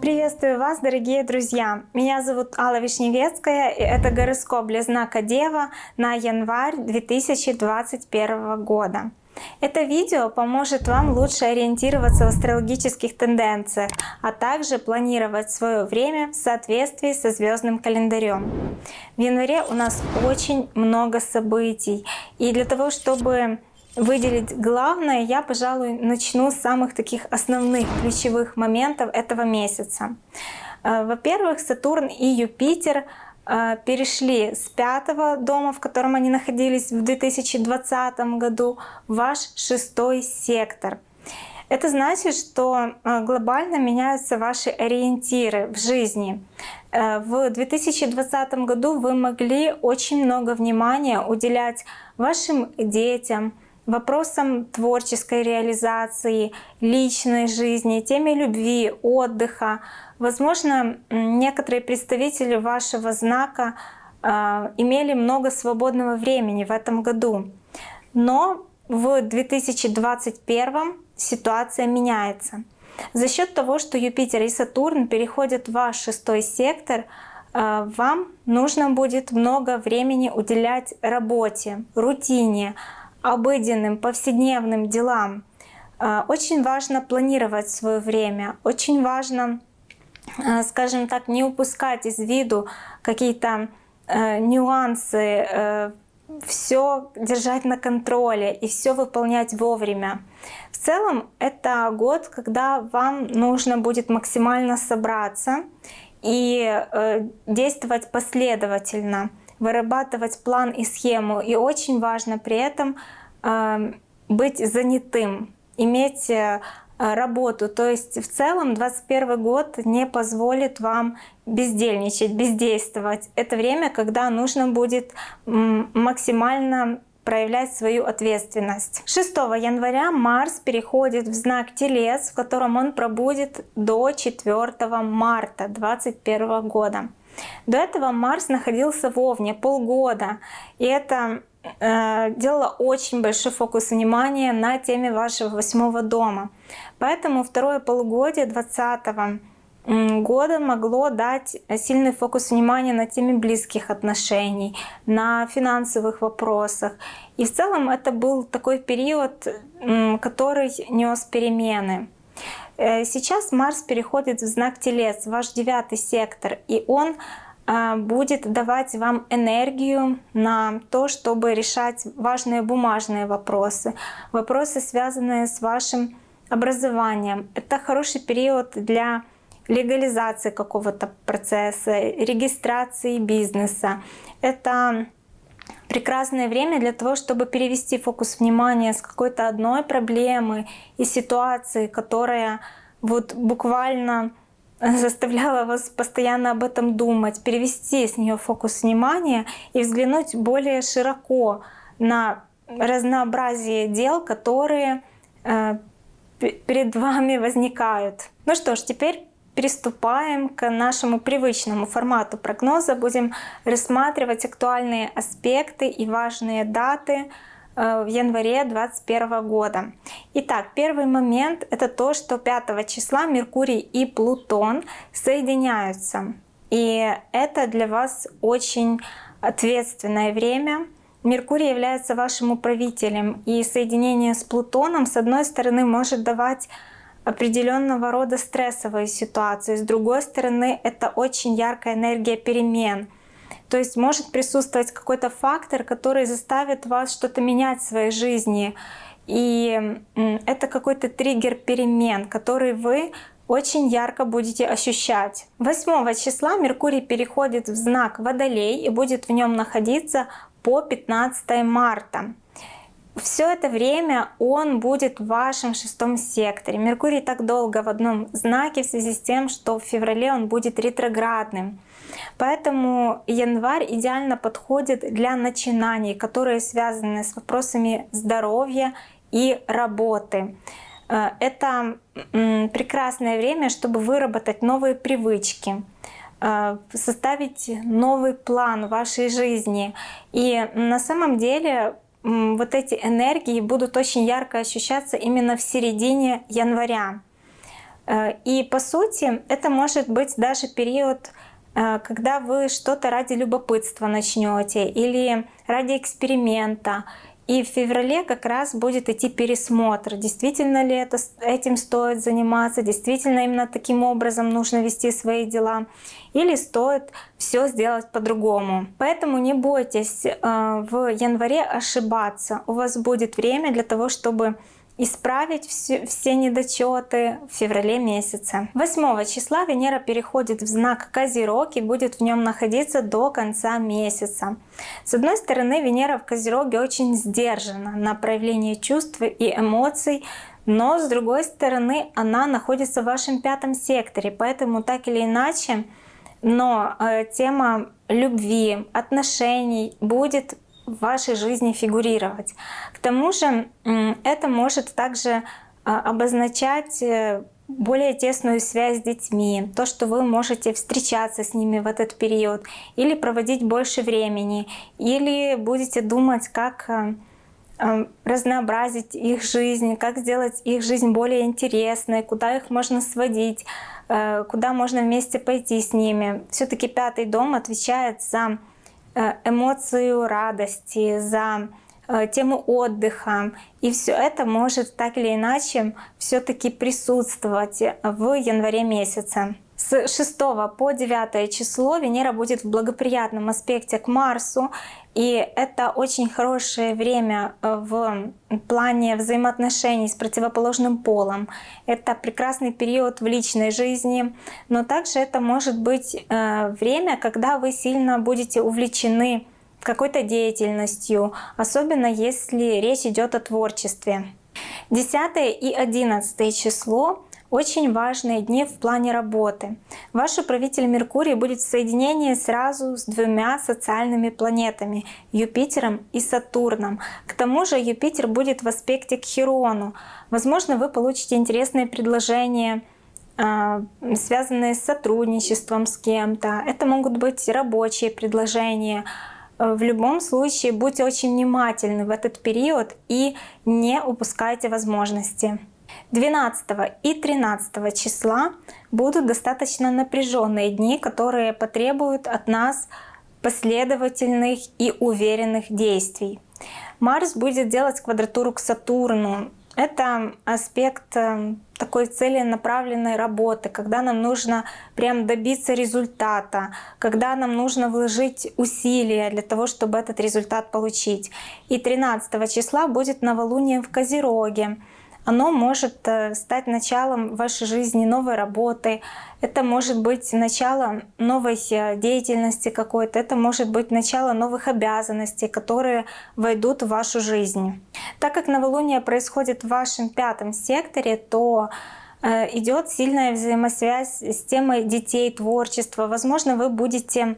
Приветствую вас, дорогие друзья! Меня зовут Алла Вишневецкая, и это гороскоп для знака Дева на январь 2021 года. Это видео поможет вам лучше ориентироваться в астрологических тенденциях, а также планировать свое время в соответствии со звездным календарем. В январе у нас очень много событий, и для того, чтобы выделить главное, я, пожалуй, начну с самых таких основных ключевых моментов этого месяца. Э, во-первых, Сатурн и Юпитер э, перешли с пятого дома, в котором они находились в 2020 году, в ваш шестой сектор. Это значит, что э, глобально меняются ваши ориентиры в жизни. В 2020 году вы могли очень много внимания уделять вашим детям, вопросам творческой реализации, личной жизни, теме любви, отдыха. Возможно, некоторые представители вашего знака э, имели много свободного времени в этом году. Но в 2021 ситуация меняется. За счет того, что Юпитер и Сатурн переходят в ваш шестой сектор, э, вам нужно будет много времени уделять работе, рутине, обыденным, повседневным делам. А, очень важно планировать свое время, очень важно, а, скажем так, не упускать из виду какие-то э, нюансы, э, все держать на контроле и все выполнять вовремя. В целом это год, когда вам нужно будет максимально собраться и э, действовать последовательно вырабатывать план и схему. И очень важно при этом э, быть занятым, иметь э, работу. То есть в целом 2021 год не позволит вам бездельничать, бездействовать. Это время, когда нужно будет максимально проявлять свою ответственность. 6 января Марс переходит в знак Телец, в котором он пробудет до 4 марта 2021 года. До этого Марс находился в Овне полгода, и это э, делало очень большой фокус внимания на теме вашего восьмого дома. Поэтому второе полугодие 2020 года могло дать сильный фокус внимания на теме близких отношений, на финансовых вопросах. И в целом это был такой период, который нес перемены. Э, сейчас Марс переходит в знак Телец, ваш девятый сектор, и он а, будет давать вам энергию на то, чтобы решать важные бумажные вопросы, вопросы, связанные с вашим образованием. Это хороший период для легализации какого-то процесса, регистрации бизнеса. Это прекрасное время для того, чтобы перевести фокус внимания с какой-то одной проблемы и ситуации, которая вот буквально заставляла вас постоянно об этом думать, перевести с нее фокус внимания и взглянуть более широко на разнообразие дел, которые э, перед вами возникают. Ну что ж, теперь приступаем к нашему привычному формату прогноза. Будем рассматривать актуальные аспекты и важные даты э, в январе 2021 года. Итак, первый момент это то, что 5 числа Меркурий и Плутон соединяются. И это для вас очень ответственное время. Меркурий является вашим управителем, и соединение с Плутоном, с одной стороны, может давать определенного рода стрессовые ситуации. С другой стороны, это очень яркая энергия перемен. То есть может присутствовать какой-то фактор, который заставит вас что-то менять в своей жизни. И это какой-то триггер перемен, который вы очень ярко будете ощущать. 8 числа Меркурий переходит в знак Водолей и будет в нем находиться по 15 марта все это время он будет в вашем шестом секторе. Меркурий так долго в одном знаке в связи с тем, что в феврале он будет ретроградным. Поэтому январь идеально подходит для начинаний, которые связаны с вопросами здоровья и работы. Э, это прекрасное время, чтобы выработать новые привычки, э, составить новый план вашей жизни. И на самом деле вот эти энергии будут очень ярко ощущаться именно в середине января. Э, и по сути это может быть даже период, э, когда вы что-то ради любопытства начнете или ради эксперимента, и в феврале как раз будет идти пересмотр, действительно ли это, этим стоит заниматься, действительно именно таким образом нужно вести свои дела, или стоит все сделать по-другому. Поэтому не бойтесь э, в январе ошибаться. У вас будет время для того, чтобы исправить все, все недочеты в феврале месяце. 8 числа Венера переходит в знак Козерог и будет в нем находиться до конца месяца. С одной стороны, Венера в Козероге очень сдержана на проявление чувств и эмоций, но с другой стороны, она находится в вашем пятом секторе, поэтому так или иначе, но э, тема любви, отношений будет в вашей жизни фигурировать. К тому же это может также а, обозначать э, более тесную связь с детьми, то, что вы можете встречаться с ними в этот период, или проводить больше времени, или будете думать, как э, э, разнообразить их жизнь, как сделать их жизнь более интересной, куда их можно сводить, куда можно вместе пойти с ними. Все-таки пятый дом отвечает за эмоцию радости, за э, тему отдыха. И все это может так или иначе все-таки присутствовать в январе месяце. С 6 по 9 число Венера будет в благоприятном аспекте к Марсу, и это очень хорошее время э, в плане взаимоотношений с противоположным полом. Это прекрасный период в личной жизни, но также это может быть э, время, когда вы сильно будете увлечены какой-то деятельностью, особенно если речь идет о творчестве. 10 и 11 число очень важные дни в плане работы. Ваш управитель Меркурий будет в соединении сразу с двумя социальными планетами — Юпитером и Сатурном. К тому же Юпитер будет в аспекте к Хирону. Возможно, вы получите интересные предложения, а, связанные с сотрудничеством с кем-то. Это могут быть рабочие предложения. В любом случае будьте очень внимательны в этот период и не упускайте возможности. 12 и 13 числа будут достаточно напряженные дни, которые потребуют от нас последовательных и уверенных действий. Марс будет делать квадратуру к Сатурну. Это аспект э, такой целенаправленной работы, когда нам нужно прям добиться результата, когда нам нужно вложить усилия для того, чтобы этот результат получить. И 13 числа будет новолуние в Козероге оно может э, стать началом вашей жизни новой работы, это может быть начало новой деятельности какой-то, это может быть начало новых обязанностей, которые войдут в вашу жизнь. Так как новолуние происходит в вашем пятом секторе, то э, идет сильная взаимосвязь с темой детей, творчества. Возможно, вы будете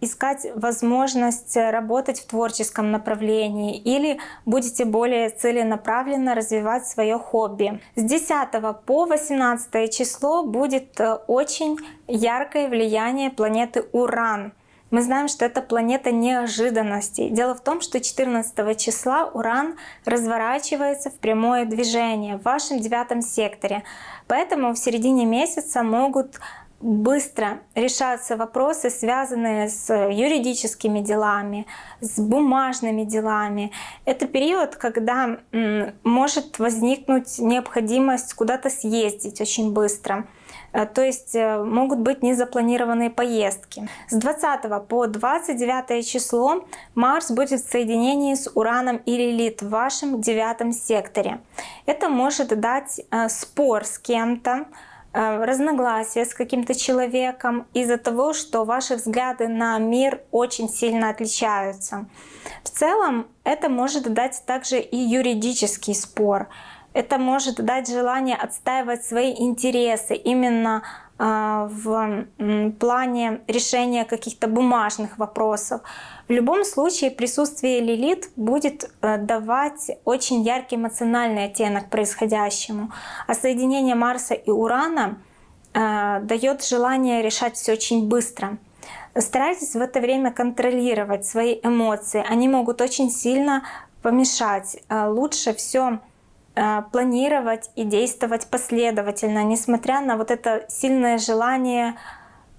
искать возможность работать в творческом направлении или будете более целенаправленно развивать свое хобби. С 10 по 18 число будет э, очень яркое влияние планеты Уран. Мы знаем, что это планета неожиданностей. Дело в том, что 14 числа Уран разворачивается в прямое движение в вашем девятом секторе. Поэтому в середине месяца могут быстро решаться вопросы, связанные с юридическими делами, с бумажными делами. Это период, когда может возникнуть необходимость куда-то съездить очень быстро. Э, то есть э, могут быть незапланированные поездки. С 20 по 29 число Марс будет в соединении с Ураном и Лилит в вашем девятом секторе. Это может дать э, спор с кем-то, разногласия с каким-то человеком из-за того, что ваши взгляды на мир очень сильно отличаются. В целом это может дать также и юридический спор. Это может дать желание отстаивать свои интересы именно э, в плане решения каких-то бумажных вопросов. В любом случае присутствие Лилит будет э, давать очень яркий эмоциональный оттенок происходящему, а соединение Марса и Урана э, дает желание решать все очень быстро. Старайтесь в это время контролировать свои эмоции. Они могут очень сильно помешать. Э, лучше все планировать и действовать последовательно, несмотря на вот это сильное желание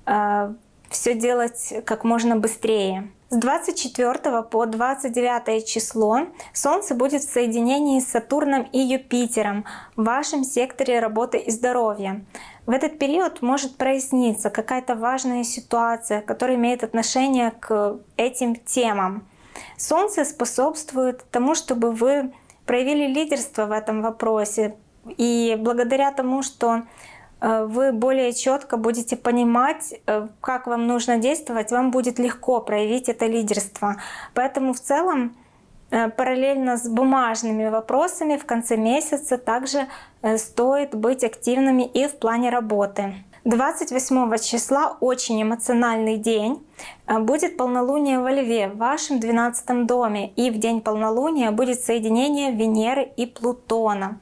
э, все делать как можно быстрее. С 24 по 29 число Солнце будет в соединении с Сатурном и Юпитером в вашем секторе работы и здоровья. В этот период может проясниться какая-то важная ситуация, которая имеет отношение к этим темам. Солнце способствует тому, чтобы вы проявили лидерство в этом вопросе. И благодаря тому, что Э, вы более четко будете понимать, э, как вам нужно действовать, вам будет легко проявить это лидерство. Поэтому в целом э, параллельно с бумажными вопросами в конце месяца также стоит быть активными и в плане работы. 28 числа очень эмоциональный день. Будет полнолуние во Льве в вашем 12 доме. И в день полнолуния будет соединение Венеры и Плутона.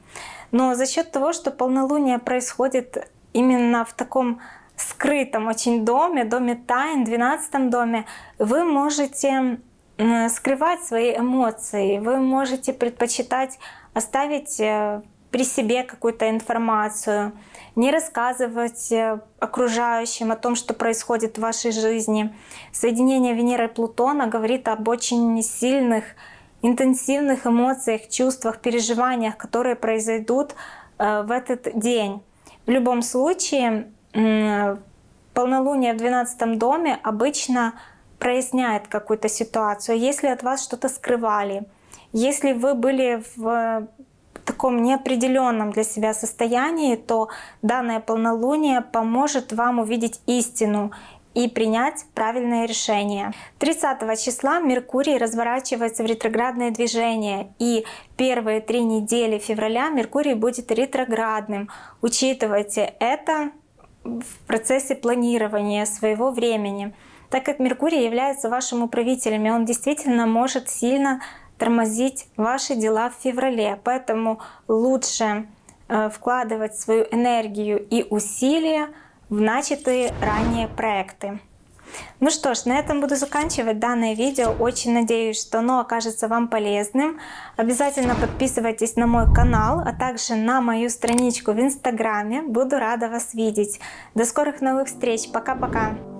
Но за счет того, что полнолуние происходит именно в таком скрытом очень доме, доме тайн, 12 доме, вы можете скрывать свои эмоции, вы можете предпочитать оставить э, при себе какую-то информацию, не рассказывать э, окружающим о том, что происходит в вашей жизни. Соединение Венеры и Плутона говорит об очень сильных, интенсивных эмоциях, чувствах, переживаниях, которые произойдут э, в этот день. В любом случае, полнолуние в 12 доме обычно проясняет какую-то ситуацию. Если от вас что-то скрывали, если вы были в таком неопределенном для себя состоянии, то данное полнолуние поможет вам увидеть истину и принять правильное решение. 30 числа Меркурий разворачивается в ретроградное движение и первые три недели февраля Меркурий будет ретроградным. Учитывайте это в процессе планирования своего времени. Так как Меркурий является вашим управителем, и он действительно может сильно тормозить ваши дела в феврале. Поэтому лучше э, вкладывать свою энергию и усилия в начатые ранее проекты. Ну что ж, на этом буду заканчивать данное видео. Очень надеюсь, что оно окажется вам полезным. Обязательно подписывайтесь на мой канал, а также на мою страничку в инстаграме. Буду рада вас видеть. До скорых новых встреч. Пока-пока.